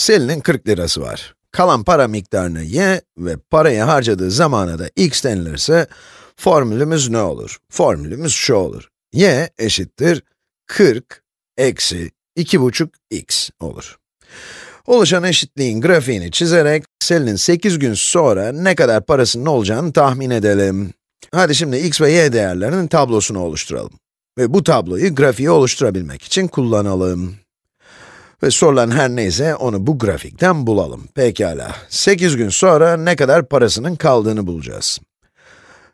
Selin'in 40 lirası var. Kalan para miktarını y ve parayı harcadığı zamana da x denilirse, formülümüz ne olur? Formülümüz şu olur. y eşittir 40 eksi 2,5x olur. Oluşan eşitliğin grafiğini çizerek, Selin'in 8 gün sonra ne kadar parasının olacağını tahmin edelim. Hadi şimdi x ve y değerlerinin tablosunu oluşturalım. Ve bu tabloyu grafiği oluşturabilmek için kullanalım. Ve sorulan her neyse onu bu grafikten bulalım. Pekala, 8 gün sonra ne kadar parasının kaldığını bulacağız.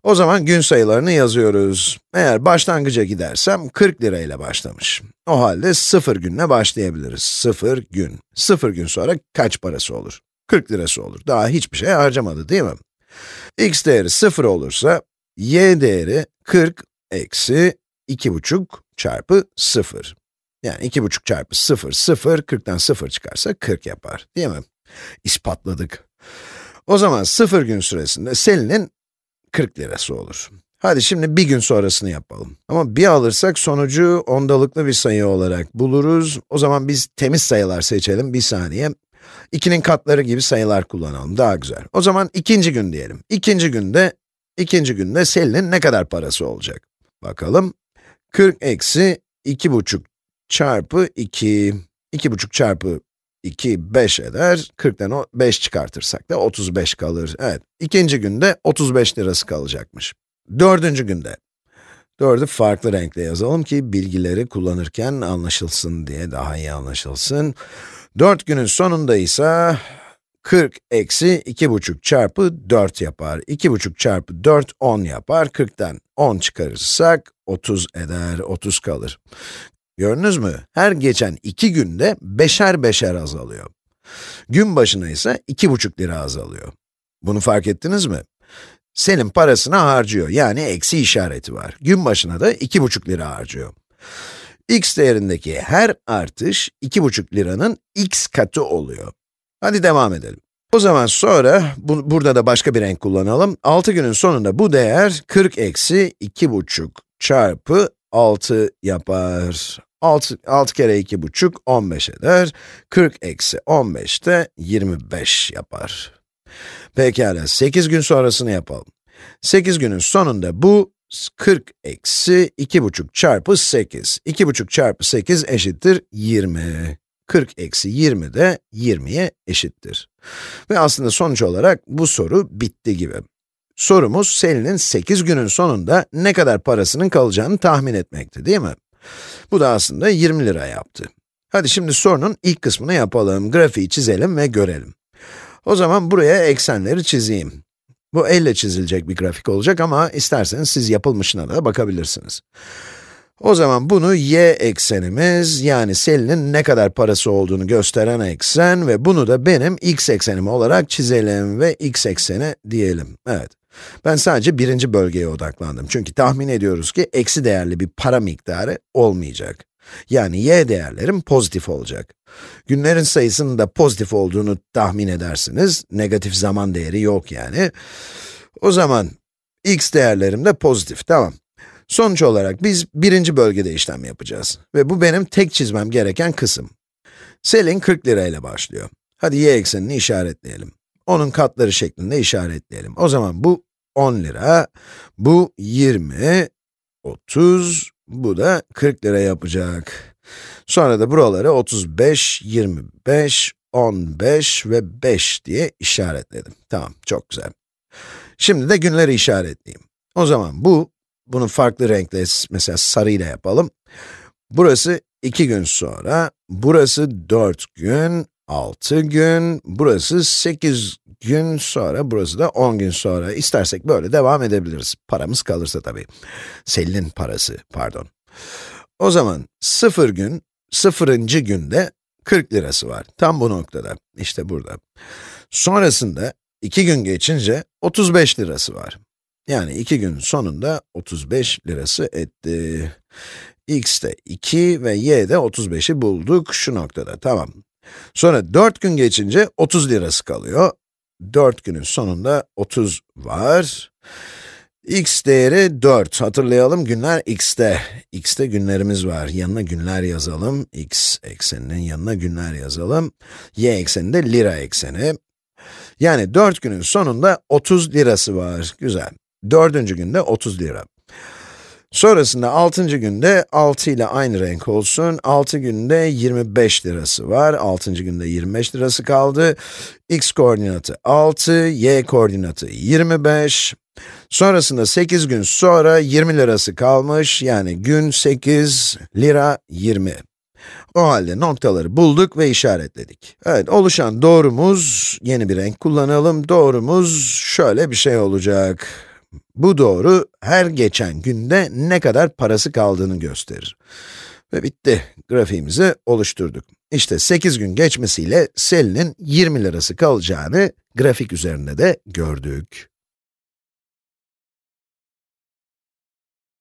O zaman gün sayılarını yazıyoruz. Eğer başlangıca gidersem 40 lira ile başlamış. O halde 0 günle başlayabiliriz. 0 gün. 0 gün sonra kaç parası olur? 40 lirası olur. Daha hiçbir şey harcamadı değil mi? x değeri 0 olursa, y değeri 40 eksi 2,5 çarpı 0. Yani 2,5 çarpı 0, 0, 40'tan 0 çıkarsa 40 yapar, değil mi? İspatladık. O zaman 0 gün süresinde Selin'in 40 lirası olur. Hadi şimdi bir gün sonrasını yapalım. Ama bir alırsak sonucu ondalıklı bir sayı olarak buluruz. O zaman biz temiz sayılar seçelim, bir saniye. 2'nin katları gibi sayılar kullanalım, daha güzel. O zaman ikinci gün diyelim. İkinci günde, ikinci günde Selin'in ne kadar parası olacak? Bakalım. 40 eksi 2,5 çarpı 2, 2,5 çarpı 2, 5 eder. 40'tan 5 çıkartırsak da 35 kalır. Evet, ikinci günde 35 lirası kalacakmış. Dördüncü günde, dördü farklı renkle yazalım ki bilgileri kullanırken anlaşılsın diye, daha iyi anlaşılsın. 4 günün sonunda ise 40 eksi 2,5 çarpı 4 yapar. 2,5 çarpı 4, 10 yapar. 40'tan 10 çıkarırsak 30 eder, 30 kalır. Gördünüz mü? Her geçen 2 günde beşer beşer azalıyor. Gün başına ise 2,5 lira azalıyor. Bunu fark ettiniz mi? Senin parasını harcıyor, yani eksi işareti var. Gün başına da 2,5 lira harcıyor. x değerindeki her artış 2,5 liranın x katı oluyor. Hadi devam edelim. O zaman sonra, bu, burada da başka bir renk kullanalım. 6 günün sonunda bu değer 40 eksi 2,5 çarpı 6 yapar. 6, 6 kere 2,5, 15 eder. 40 eksi 15 de 25 yapar. Pekala, 8 gün sonrasını yapalım. 8 günün sonunda bu 40 eksi 2,5 çarpı 8. 2,5 çarpı 8 eşittir 20. 40 eksi 20 de 20'ye eşittir. Ve aslında sonuç olarak bu soru bitti gibi. Sorumuz Selin'in 8 günün sonunda ne kadar parasının kalacağını tahmin etmekti, değil mi? Bu da aslında 20 lira yaptı. Hadi şimdi sorunun ilk kısmını yapalım, grafiği çizelim ve görelim. O zaman buraya eksenleri çizeyim. Bu elle çizilecek bir grafik olacak ama isterseniz siz yapılmışına da bakabilirsiniz. O zaman bunu y eksenimiz, yani Selin'in ne kadar parası olduğunu gösteren eksen ve bunu da benim x eksenim olarak çizelim ve x ekseni diyelim. Evet. Ben sadece birinci bölgeye odaklandım. Çünkü tahmin ediyoruz ki eksi değerli bir para miktarı olmayacak. Yani y değerlerim pozitif olacak. Günlerin sayısının da pozitif olduğunu tahmin edersiniz. Negatif zaman değeri yok yani. O zaman x değerlerim de pozitif, tamam. Sonuç olarak biz birinci bölgede işlem yapacağız. Ve bu benim tek çizmem gereken kısım. Selin 40 lirayla başlıyor. Hadi y eksenini işaretleyelim. Onun katları şeklinde işaretleyelim. O zaman bu 10 lira, bu 20, 30, bu da 40 lira yapacak. Sonra da buraları 35, 25, 15 ve 5 diye işaretledim. Tamam, çok güzel. Şimdi de günleri işaretleyeyim. O zaman bu, bunu farklı renkle, mesela sarıyla yapalım. Burası 2 gün sonra, burası 4 gün, 6 gün, burası 8 gün sonra, burası da 10 gün sonra. İstersek böyle devam edebiliriz. Paramız kalırsa tabii. Selin'in parası, pardon. O zaman 0 gün, 0. günde 40 lirası var. Tam bu noktada, işte burada. Sonrasında 2 gün geçince 35 lirası var. Yani 2 gün sonunda 35 lirası etti. x de 2 ve y de 35'i bulduk şu noktada, tamam. Sonra 4 gün geçince 30 lirası kalıyor. 4 günün sonunda 30 var. x değeri 4. Hatırlayalım günler x'te. x'te günlerimiz var. Yanına günler yazalım. x ekseninin yanına günler yazalım. y ekseni de lira ekseni. Yani 4 günün sonunda 30 lirası var. Güzel. Dördüncü günde 30 lira. Sonrasında 6. günde 6 ile aynı renk olsun. 6 günde 25 lirası var. 6. günde 25 lirası kaldı. x koordinatı 6, y koordinatı 25. Sonrasında 8 gün sonra 20 lirası kalmış. Yani gün 8, lira 20. O halde noktaları bulduk ve işaretledik. Evet, oluşan doğrumuz, yeni bir renk kullanalım. Doğrumuz şöyle bir şey olacak. Bu doğru, her geçen günde ne kadar parası kaldığını gösterir. Ve bitti. Grafiğimizi oluşturduk. İşte 8 gün geçmesiyle Selin'in 20 lirası kalacağını grafik üzerinde de gördük.